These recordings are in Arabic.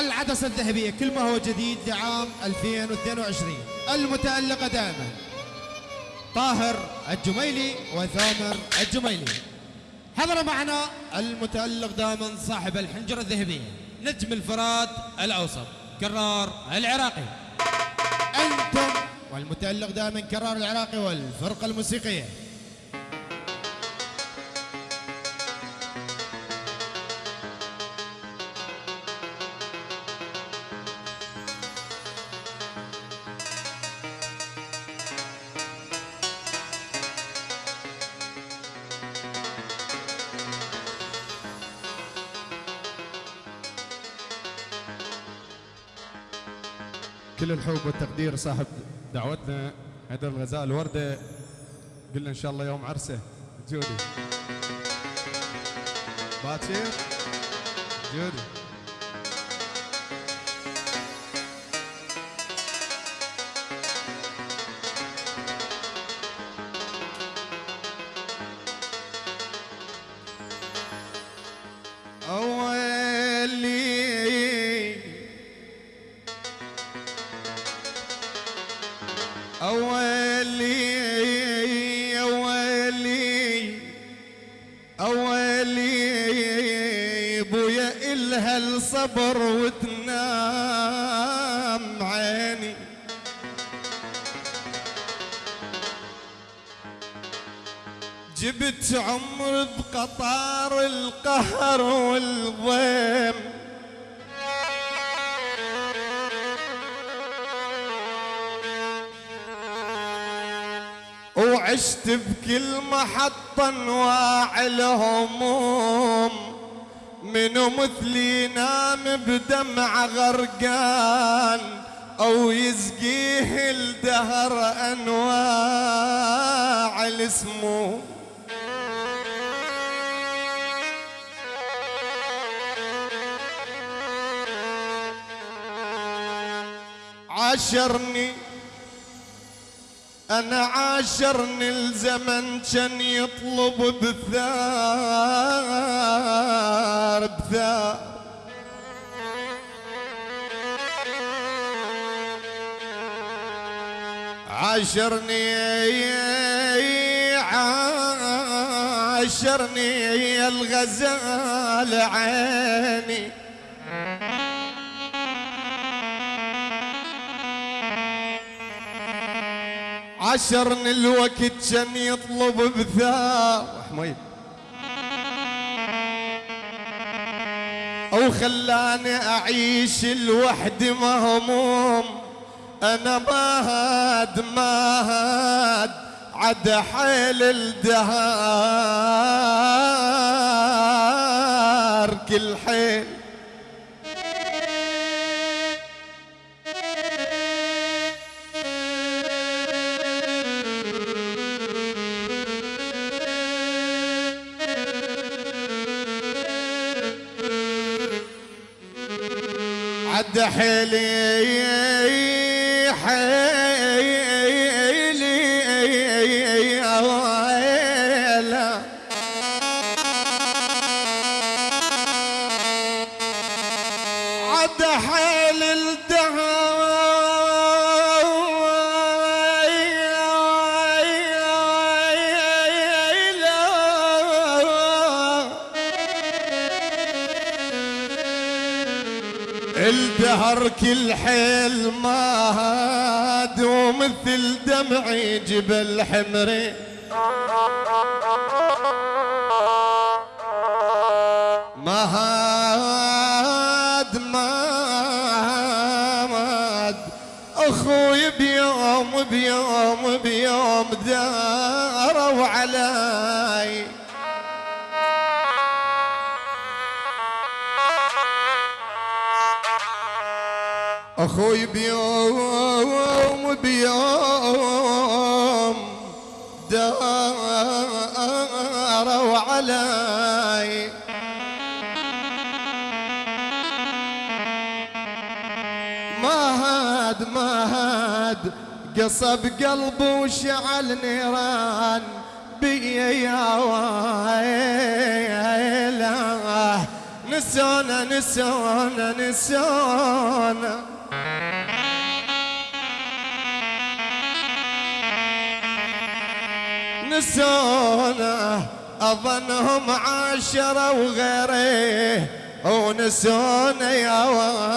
العدسة الذهبية كل ما هو جديد لعام 2022 المتألقة دائما. طاهر الجميلي وثامر الجميلي. حضر معنا المتألق دائما صاحب الحنجرة الذهبية نجم الفراد الأوسط كرار العراقي. أنتم والمتألق دائما كرار العراقي والفرقة الموسيقية. كل الحب والتقدير صاحب دعوتنا حيدر الغزال وردة قلنا إن شاء الله يوم عرسة. جودي. باكر جودي. الصبر وتنام عيني. جبت عمر بقطار القهر والضيم. وعشت بكل محطة أنواع الهموم. منو مثلي نام بدمع غرقان أو يسقيه الدهر أنواع السموم عاشرني أنا عاشرني الزمن كان يطلب بثار بثار عاشرني عاشرني الغزال عيني. عشرني الوقت كان يطلب بثار حميد أو خلاني أعيش لوحدي مهموم هاد ما هاد عد حيل الدهار. كل عد حيلي حيلي. الدهر كل حيل ما هاد ومثل دمعي جبل حمري ما هاد ما هاد. أخوي بيوم بيوم بيوم داروا أخوي بيوم بيوم داروا علي. ما هاد ما هاد قصب قلبي وشعل نيران بيا يا ويله نسونا نسونا نسونا نسونا أظنهم عشرة وغيره ونسونا يا ويلا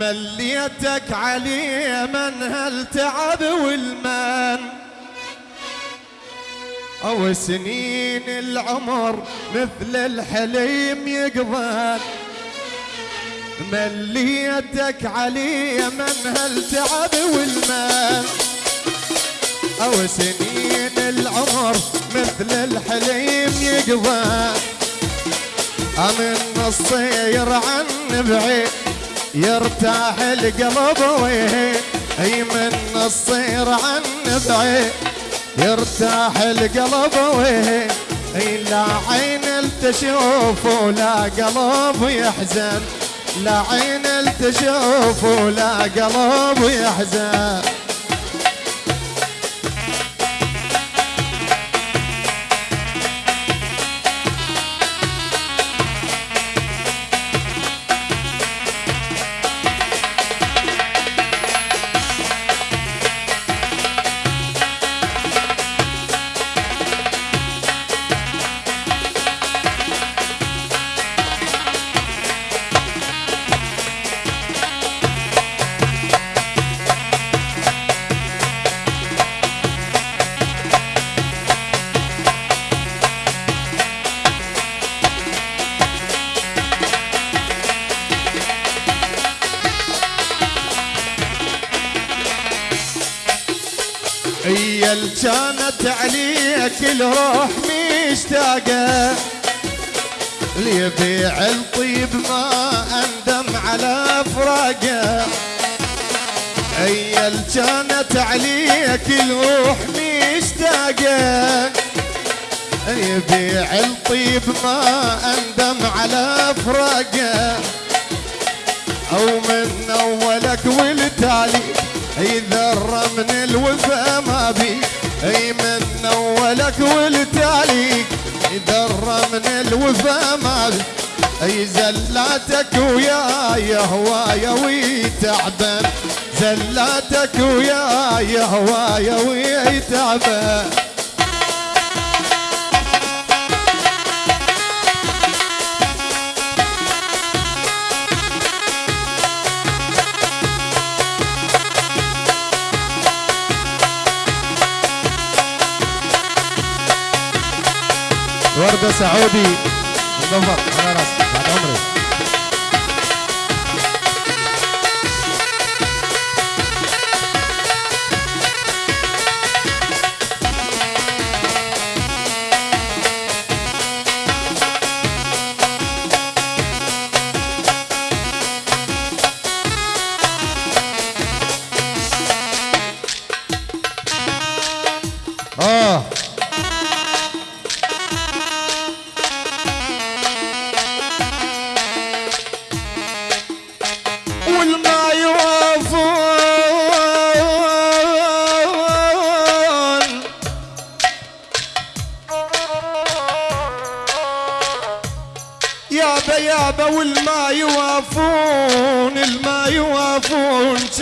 مليتك علي من هالتعب والمن؟ أو سنين العمر مثل الحليم مليتك علي من هالتعب والمال. أو سنين العمر مثل الحليم يقضى. أمن الصير عن بعيد يرتاح القلب وين أي من الصير عن بعيد يرتاح القلب وين أي لا عين تشوف ولا قلب يحزن. لا عين تشوف ولا قلب يحزن. اللي كانت عليك الروح مشتاقة اللي يبيع الطيب ما أندم على فراقة. اللي كانت عليك الروح مشتاقة اللي يبيع الطيب ما أندم على فراقة. أو من أولك والتالي ذره من الوفا ما بي أي من أولك والتالي ذره من الوفا ما بي أي زلاتك وياي هوايا ويتعبان. زلاتك وياي هوايا ويتعبان. وردة سعودي مظفر على راسي بعد عمري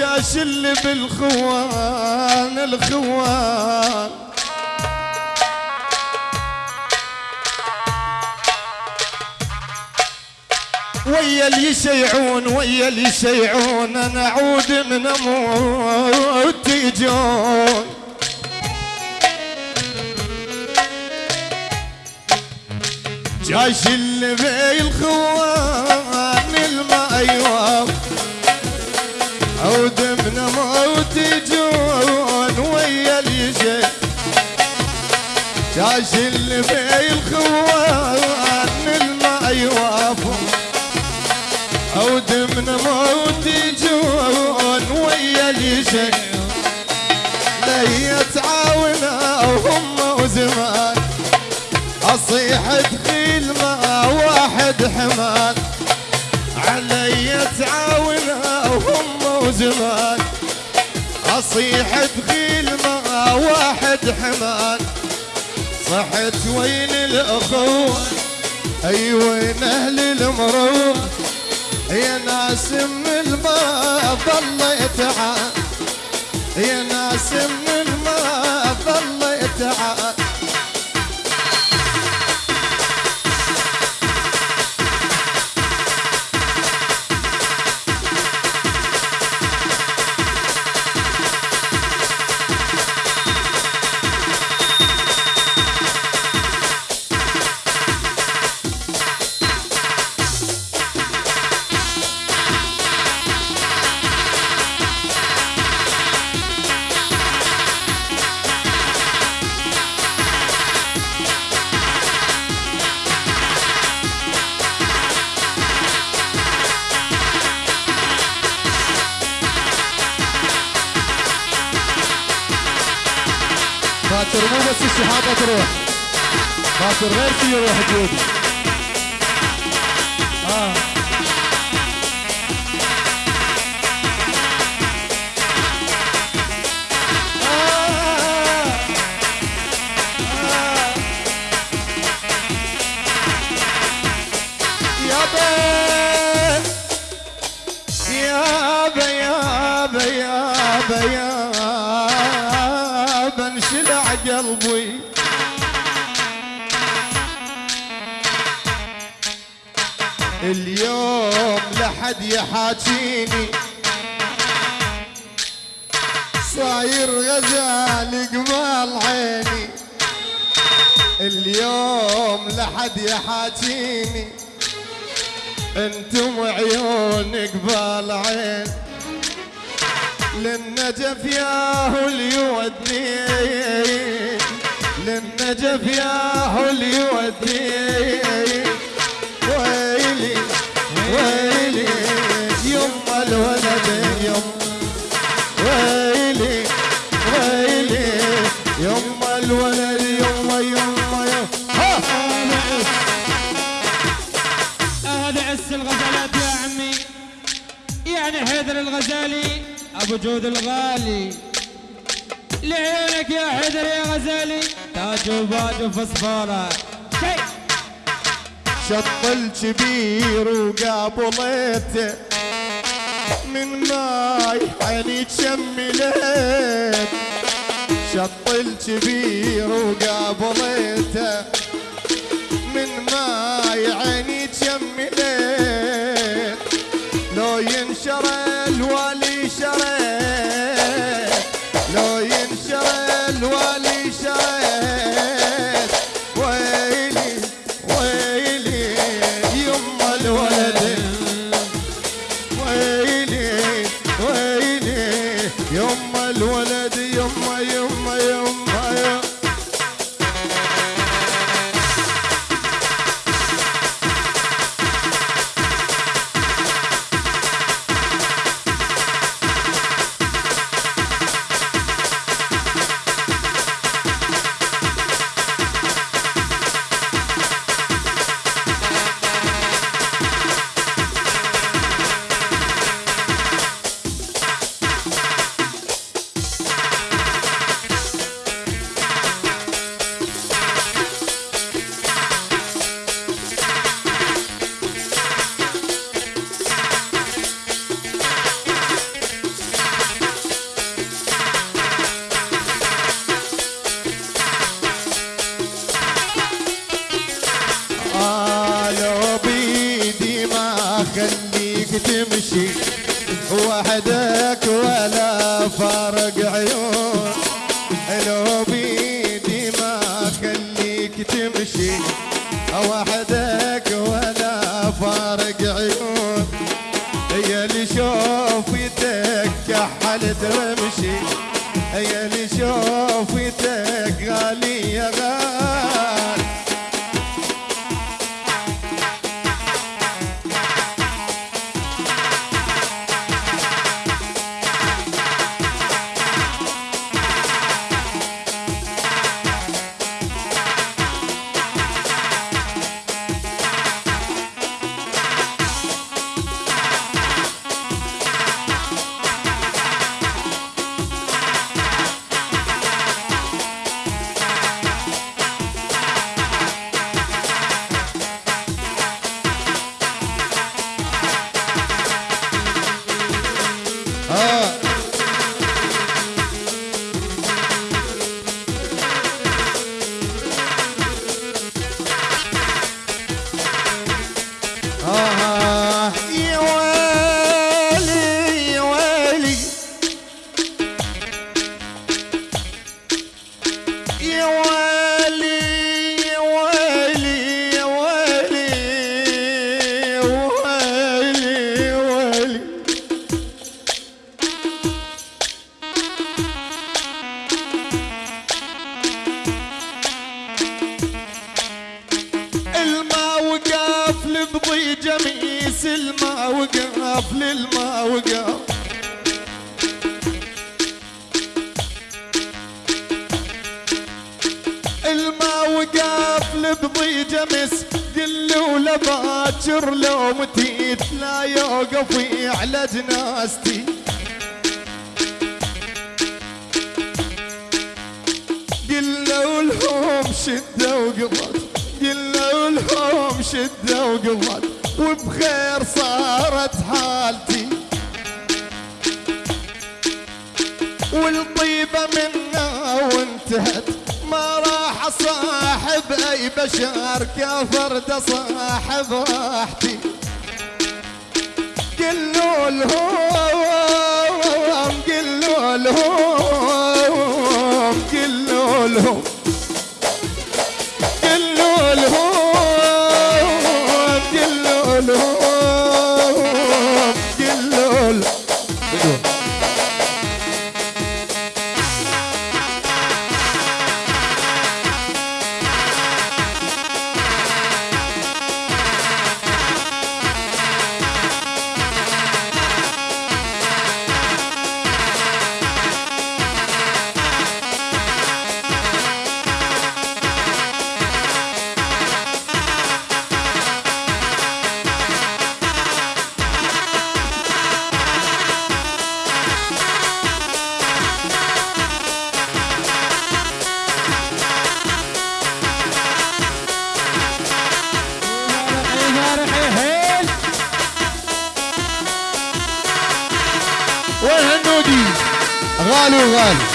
شاش اللي بالخوان الخوان. ويا اللي يشيعون ويا اللي يشيعون أنا أعود من أموت يجون. جاش اللي بي جاش اللي بي الخوان الماء يوافق عود من موت يجون ويا اللي شيء لا يتعاونا وهم وزمان. أصيح دخيل ما واحد حمان. علي تعاونا وهم وزمان. أصيح دخيل ما واحد حمان. رحت وين الأخوة؟ أي وين أهل المروة؟ يا ناس من الماء ظليت يا ناس من مو بس الشهاده تروح باكر غير شي يروح جودي اه يابا لحد يحاكيني صاير غزال قبال عيني اليوم لحد يحاكيني أنتم عيون قبال عين للنجف ياهو اللي يودي للنجف ياهو اللي يودي ويلي ويلي. الغزالي أبو جود الغالي. لعيونك يا حيدر يا غزالي. تاج وباج وفصفوره شيء. شط الكبير وقابلته من ماي عيني تشملت شط الكبير وقابلته من ماي عيني تشملت لو ينشر الوالي وحدك ولا فارق عيون. لو بيدي ما خليك تمشي. وحدك ولا فارق عيون. هي اللي شوفتك كحلت وقف للما وقف الما وقف لبضيجة مس قل ولا لو متيت لا يوقف على جنازتي قلوا لهم شدة وقضت قلوا لهم شدة وقضت وبخير صارت حالتي. والطيبة منا وانتهت. ما راح صاحب أي بشر كفرد صاحب راحتي؟ قلوا لهم قلوا لهم قلوا لهم. غالي وغالي